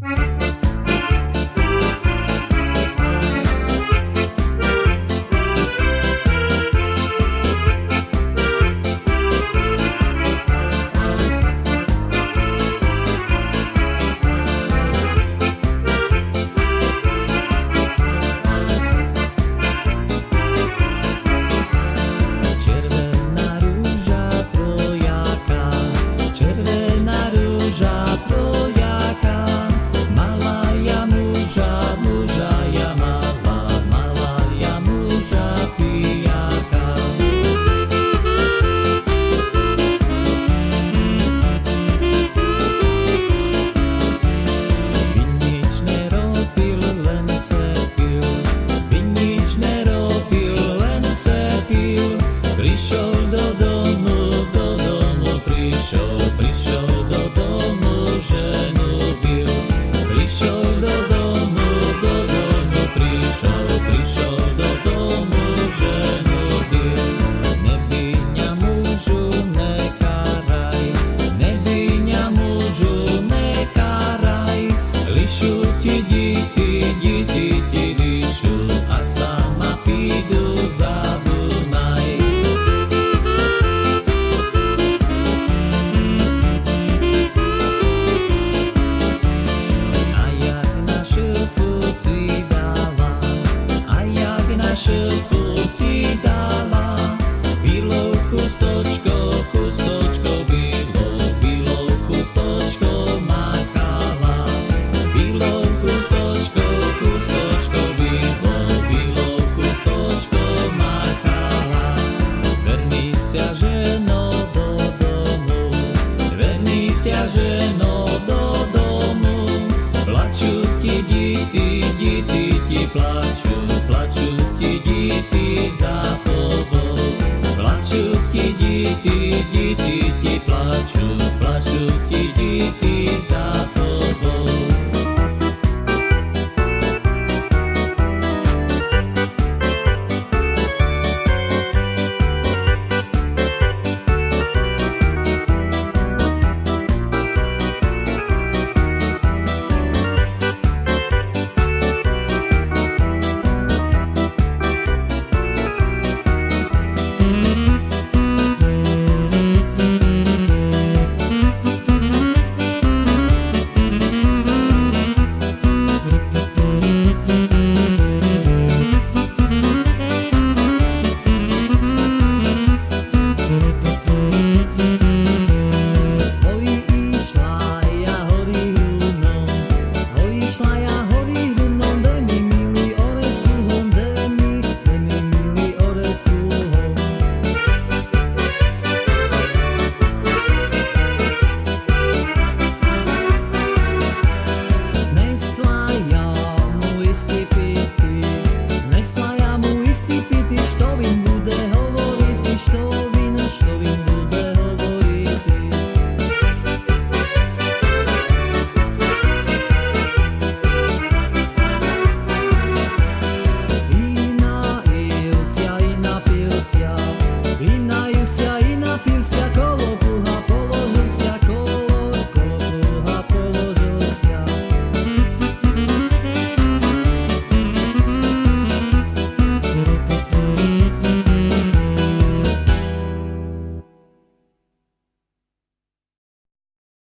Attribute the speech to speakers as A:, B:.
A: Bye. за тобою. Плачуть ті діти, діти, ті плачуть, плачуть.